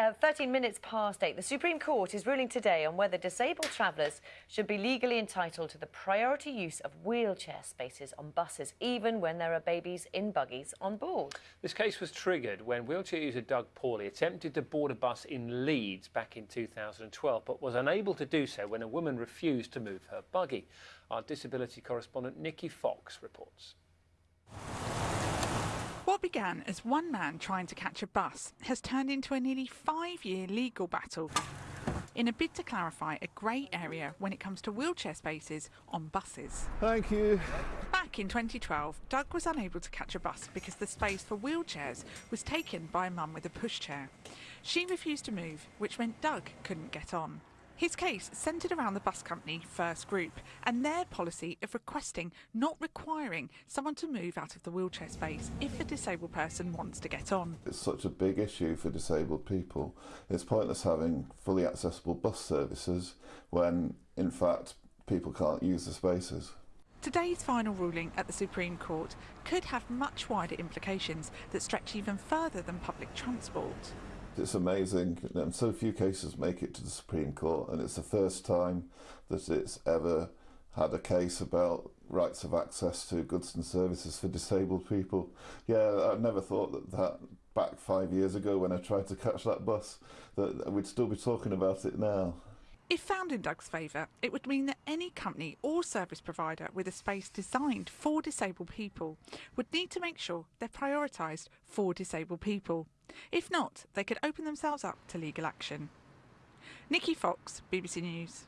uh, 13 minutes past 8. The Supreme Court is ruling today on whether disabled travellers should be legally entitled to the priority use of wheelchair spaces on buses, even when there are babies in buggies on board. This case was triggered when wheelchair user Doug Paulley attempted to board a bus in Leeds back in 2012, but was unable to do so when a woman refused to move her buggy. Our disability correspondent Nikki Fox reports. What began as one man trying to catch a bus has turned into a nearly five year legal battle in a bid to clarify a grey area when it comes to wheelchair spaces on buses. Thank you. Back in 2012, Doug was unable to catch a bus because the space for wheelchairs was taken by a mum with a pushchair. She refused to move, which meant Doug couldn't get on. His case centred around the bus company First Group and their policy of requesting, not requiring, someone to move out of the wheelchair space if a disabled person wants to get on. It's such a big issue for disabled people. It's pointless having fully accessible bus services when, in fact, people can't use the spaces. Today's final ruling at the Supreme Court could have much wider implications that stretch even further than public transport. It's amazing, and so few cases make it to the Supreme Court, and it's the first time that it's ever had a case about rights of access to goods and services for disabled people. Yeah, I never thought that that back five years ago when I tried to catch that bus, that we'd still be talking about it now. If found in Doug's favour, it would mean that any company or service provider with a space designed for disabled people would need to make sure they're prioritised for disabled people. If not, they could open themselves up to legal action. Nikki Fox, BBC News.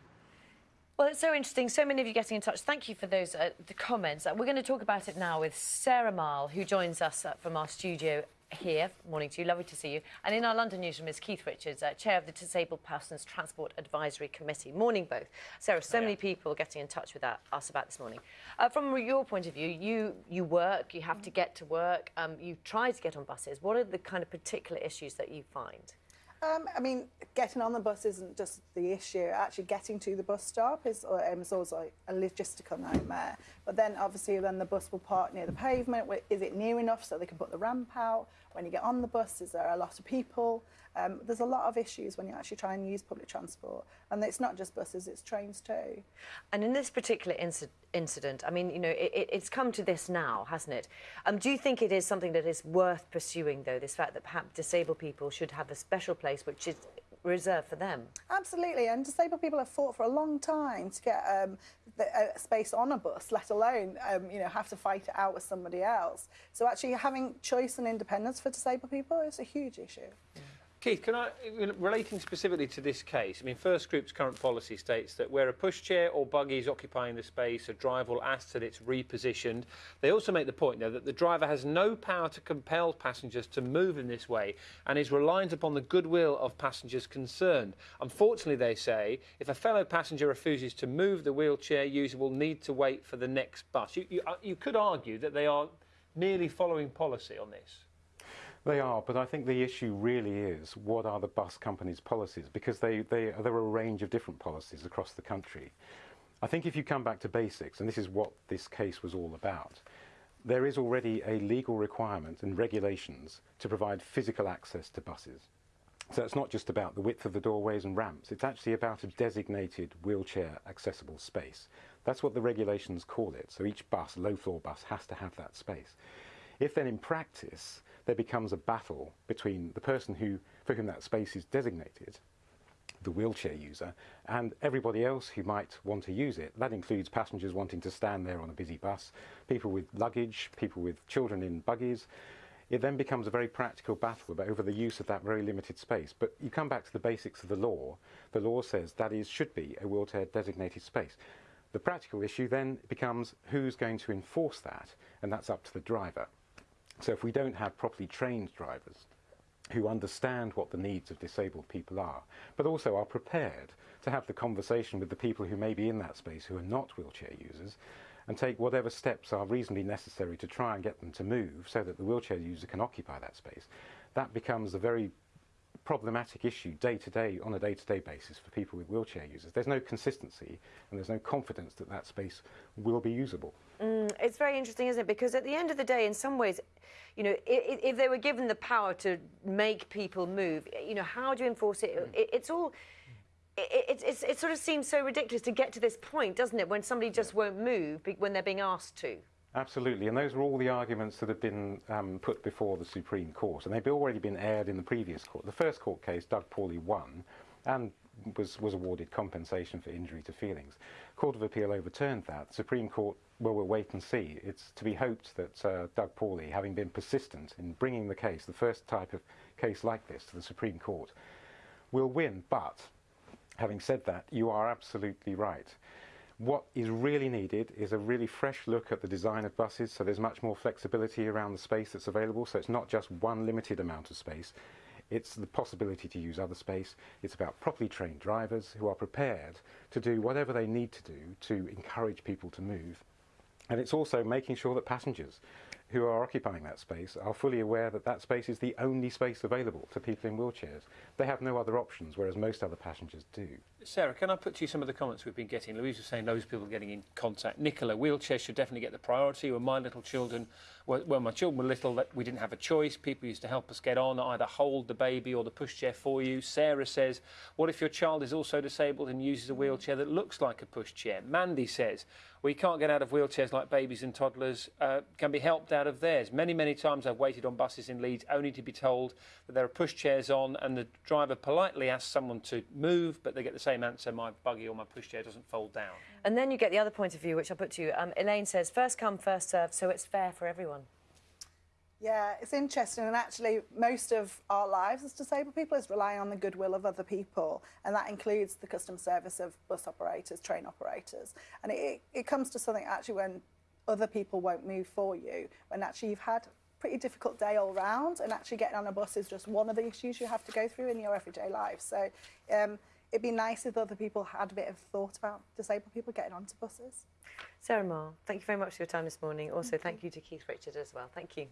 Well, it's so interesting. So many of you getting in touch. Thank you for those uh, the comments. Uh, we're going to talk about it now with Sarah Marle, who joins us uh, from our studio here. Morning to you. Lovely to see you. And in our London newsroom is Keith Richards, uh, Chair of the Disabled Persons Transport Advisory Committee. Morning, both. Sarah, so many people getting in touch with that, us about this morning. Uh, from your point of view, you you work, you have to get to work, um, you try to get on buses. What are the kind of particular issues that you find? Um, I mean, getting on the bus isn't just the issue. Actually, getting to the bus stop is, um, is like a logistical nightmare. But then, obviously, then the bus will park near the pavement. Is it near enough so they can put the ramp out? When you get on the bus, is there a lot of people? Um, there's a lot of issues when you actually try and use public transport. And it's not just buses, it's trains too. And in this particular inc incident, I mean, you know, it, it's come to this now, hasn't it? Um, do you think it is something that is worth pursuing, though, this fact that perhaps disabled people should have a special place which is reserved for them? Absolutely, and disabled people have fought for a long time to get um, the, uh, space on a bus, let alone um, you know have to fight it out with somebody else. So actually having choice and independence for disabled people is a huge issue. Yeah. Keith, can I, relating specifically to this case, I mean, First Group's current policy states that where a pushchair or buggy is occupying the space, a driver will ask that it's repositioned. They also make the point, though, that the driver has no power to compel passengers to move in this way and is reliant upon the goodwill of passengers concerned. Unfortunately, they say, if a fellow passenger refuses to move, the wheelchair user will need to wait for the next bus. You, you, uh, you could argue that they are merely following policy on this. They are, but I think the issue really is what are the bus companies' policies because they, they, there are a range of different policies across the country. I think if you come back to basics, and this is what this case was all about, there is already a legal requirement and regulations to provide physical access to buses. So it's not just about the width of the doorways and ramps, it's actually about a designated wheelchair accessible space. That's what the regulations call it. So each bus, low floor bus, has to have that space. If then in practice there becomes a battle between the person who, for whom that space is designated, the wheelchair user, and everybody else who might want to use it. That includes passengers wanting to stand there on a busy bus, people with luggage, people with children in buggies. It then becomes a very practical battle over the use of that very limited space. But you come back to the basics of the law. The law says that is should be a wheelchair designated space. The practical issue then becomes who's going to enforce that, and that's up to the driver. So if we don't have properly trained drivers who understand what the needs of disabled people are, but also are prepared to have the conversation with the people who may be in that space who are not wheelchair users, and take whatever steps are reasonably necessary to try and get them to move so that the wheelchair user can occupy that space, that becomes a very problematic issue day to day on a day to day basis for people with wheelchair users. There's no consistency and there's no confidence that that space will be usable. Mm, it's very interesting, isn't it? Because at the end of the day, in some ways, you know, if, if they were given the power to make people move, eh, you know, how do you enforce it? Mm. it it's all. It, it, it's, it sort of seems so ridiculous to get to this point, doesn't it? When somebody just won't move when they're being asked to. Absolutely, and those were all the arguments that have been um, put before the Supreme Court, and they've already been aired in the previous court. The first court case, Doug Paulley won, and was, was awarded compensation for injury to feelings. Court of Appeal overturned that. Supreme Court, well, we'll wait and see. It's to be hoped that uh, Doug Paulley, having been persistent in bringing the case, the first type of case like this, to the Supreme Court, will win. But having said that, you are absolutely right. What is really needed is a really fresh look at the design of buses so there's much more flexibility around the space that's available. So it's not just one limited amount of space, it's the possibility to use other space. It's about properly trained drivers who are prepared to do whatever they need to do to encourage people to move. And it's also making sure that passengers who are occupying that space are fully aware that that space is the only space available to people in wheelchairs. They have no other options, whereas most other passengers do. Sarah, can I put to you some of the comments we've been getting? Louise was saying those people getting in contact. Nicola, wheelchairs should definitely get the priority. When my little children, well, when my children were little, that we didn't have a choice. People used to help us get on, either hold the baby or the pushchair for you. Sarah says, what if your child is also disabled and uses a wheelchair that looks like a pushchair? Mandy says, we can't get out of wheelchairs like babies and toddlers, uh, can be helped out of theirs. Many, many times I've waited on buses in Leeds only to be told that there are pushchairs on and the driver politely asks someone to move, but they get the same answer, my buggy or my pushchair doesn't fold down. And then you get the other point of view, which I'll put to you. Um, Elaine says, first come, first served, so it's fair for everyone. Yeah, it's interesting, and actually, most of our lives as disabled people is relying on the goodwill of other people, and that includes the customer service of bus operators, train operators. And it, it comes to something actually when other people won't move for you when actually you've had pretty difficult day all round and actually getting on a bus is just one of the issues you have to go through in your everyday life. So um, it'd be nice if other people had a bit of thought about disabled people getting onto buses. Sarah Marr, thank you very much for your time this morning. Also, thank you, thank you to Keith Richard as well. Thank you.